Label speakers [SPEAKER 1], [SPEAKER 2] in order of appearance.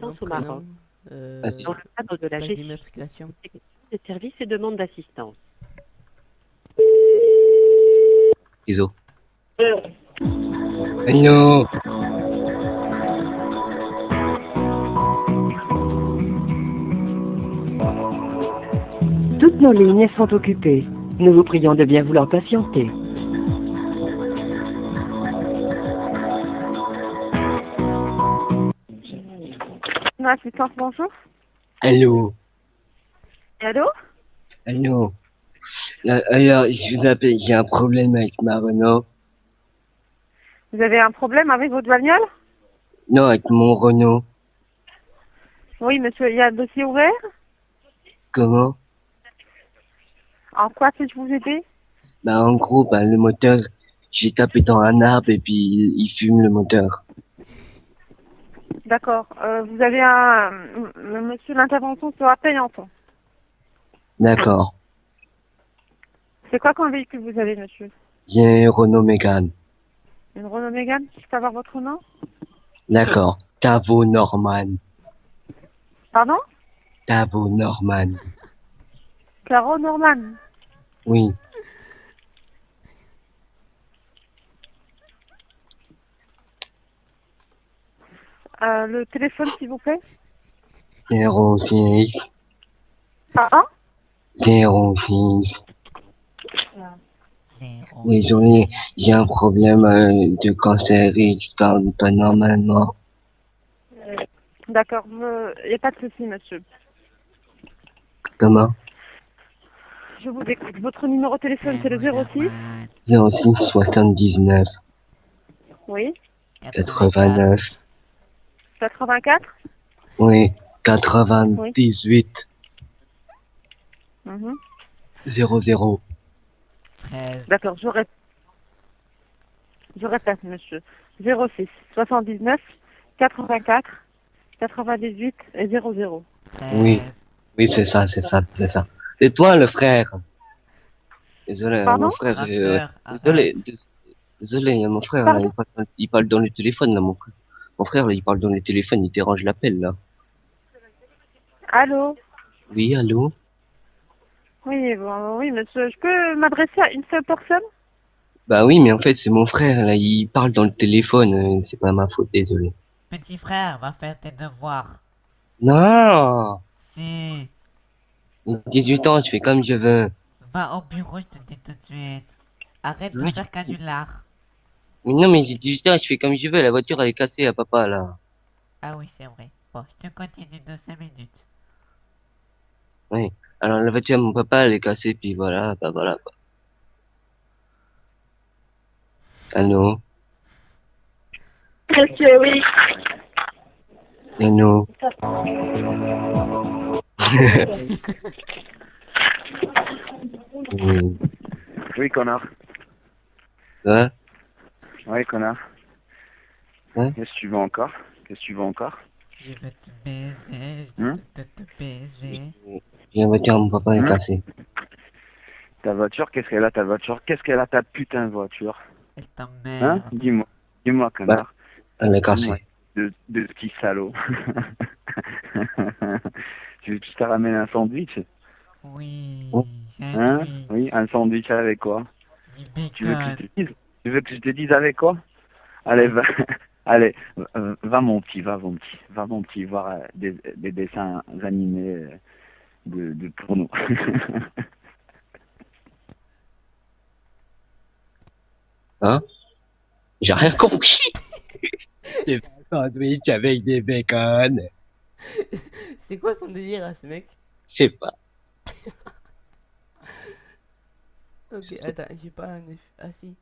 [SPEAKER 1] Assistance au
[SPEAKER 2] Nom, prénom,
[SPEAKER 1] Maroc.
[SPEAKER 2] euh.
[SPEAKER 1] Dans le cadre de la gestion des services et demandes d'assistance.
[SPEAKER 3] Iso. Hello.
[SPEAKER 4] Toutes nos lignes sont occupées. Nous vous prions de bien vouloir patienter.
[SPEAKER 5] Assistance, bonjour.
[SPEAKER 3] Hello.
[SPEAKER 5] Allô?
[SPEAKER 3] Hello. Euh, Alors, je vous appelle, j'ai un problème avec ma Renault.
[SPEAKER 5] Vous avez un problème avec votre bagnole?
[SPEAKER 3] Non, avec mon Renault.
[SPEAKER 5] Oui, monsieur, il y a un dossier ouvert?
[SPEAKER 3] Comment?
[SPEAKER 5] En quoi puis-je vous aider?
[SPEAKER 3] Bah, en gros, bah, le moteur, j'ai tapé dans un arbre et puis il, il fume le moteur.
[SPEAKER 5] D'accord. Euh, vous avez un... Monsieur, l'intervention sera payante.
[SPEAKER 3] D'accord.
[SPEAKER 5] C'est quoi comme véhicule vous avez, monsieur
[SPEAKER 3] J'ai un Renault Mégane.
[SPEAKER 5] Une Renault Mégane Je peux avoir votre nom
[SPEAKER 3] D'accord. Tavo Norman.
[SPEAKER 5] Pardon
[SPEAKER 3] Tavo Norman.
[SPEAKER 5] Caro Norman.
[SPEAKER 3] Oui.
[SPEAKER 5] Euh, le téléphone, s'il vous plaît
[SPEAKER 3] 06
[SPEAKER 5] Pardon?
[SPEAKER 3] 06.
[SPEAKER 2] Zéro.
[SPEAKER 3] Désolé, j'ai un problème euh, de cancer et je parle pas normalement.
[SPEAKER 5] D'accord. Il n'y a pas de souci, monsieur.
[SPEAKER 3] Comment?
[SPEAKER 5] Je vous écoute. Votre numéro de téléphone, c'est le 06
[SPEAKER 3] 06 79
[SPEAKER 5] Oui.
[SPEAKER 3] 89.
[SPEAKER 5] 84
[SPEAKER 3] Oui, 98
[SPEAKER 5] Mhm.
[SPEAKER 3] 00.
[SPEAKER 2] 13.
[SPEAKER 5] D'accord, je répète. Je répète, monsieur. 06 79 84 98 et 00.
[SPEAKER 2] 13.
[SPEAKER 3] Oui. Oui, c'est ça, c'est ça, c'est ça. C'est toi le frère. Désolé,
[SPEAKER 5] Pardon
[SPEAKER 3] mon frère.
[SPEAKER 2] Grande
[SPEAKER 3] euh,
[SPEAKER 2] sœur, arrête.
[SPEAKER 3] désolé, dés- désolé, mon frère, là,
[SPEAKER 5] Pardon
[SPEAKER 3] il, parle, il parle dans le téléphone, là, mon frère. Mon frère, là, il parle dans le téléphone, il dérange l'appel, là.
[SPEAKER 5] Allô?
[SPEAKER 3] Oui, allô?
[SPEAKER 5] Oui, bon, oui, monsieur. Je peux m'adresser à une seule personne?
[SPEAKER 3] Bah oui, mais en fait, c'est mon frère, là, il parle dans le téléphone, euh, c'est pas ma faute, désolé.
[SPEAKER 2] Petit frère, va faire tes devoirs.
[SPEAKER 3] Non
[SPEAKER 2] Si.
[SPEAKER 3] J'ai 18 ans, je fais comme je veux.
[SPEAKER 2] Va au bureau, je te dis tout de suite. Arrête de faire canular.
[SPEAKER 3] Mais non, mais j'ai 18 ans, je fais comme je veux, la voiture, elle est cassée à papa, là.
[SPEAKER 2] Ah oui, c'est vrai. Bon, je te continue de 5 minutes.
[SPEAKER 3] Oui. Alors, la voiture, mon papa, elle est cassée, puis voilà, bah voilà, quoi. Allô?
[SPEAKER 5] Monsieur, oui.
[SPEAKER 3] Allô? Oui.
[SPEAKER 6] Oui, connard.
[SPEAKER 3] Hein?
[SPEAKER 6] Oui, connard.
[SPEAKER 3] Hein
[SPEAKER 6] Qu'est-ce que tu veux encore? Qu'est-ce que tu veux encore?
[SPEAKER 2] Je veux te baiser, je
[SPEAKER 6] Hein
[SPEAKER 2] veux te, te baiser.
[SPEAKER 3] J'ai la voiture, mon papa est
[SPEAKER 6] Hein
[SPEAKER 3] cassée.
[SPEAKER 6] Ta voiture, qu'est-ce qu'elle a ta voiture? Qu'est-ce qu'elle a ta putain de voiture?
[SPEAKER 2] Elle
[SPEAKER 6] Hein?
[SPEAKER 2] T'emmerde.
[SPEAKER 6] Dis-moi. Dis-moi, connard.
[SPEAKER 3] Elle est cassée.
[SPEAKER 6] Ouais. De, de petit salaud. tu veux que je te ramène un sandwich?
[SPEAKER 2] Oui,
[SPEAKER 3] Oh.
[SPEAKER 6] Hein?
[SPEAKER 2] sandwich.
[SPEAKER 6] Oui, un sandwich avec quoi?
[SPEAKER 2] Du
[SPEAKER 6] Tu veux que je te dise? Tu veux que je te dise avec quoi? Allez, va, allez, va mon petit, va mon petit, va mon petit voir euh, des, des dessins animés euh, de, de porno.
[SPEAKER 3] Hein? J'ai rien compris. C'est un sandwich avec des bacon.
[SPEAKER 2] C'est quoi son délire à ce mec?
[SPEAKER 3] Je sais pas.
[SPEAKER 2] Ok, attends, j'ai pas un... Ah si.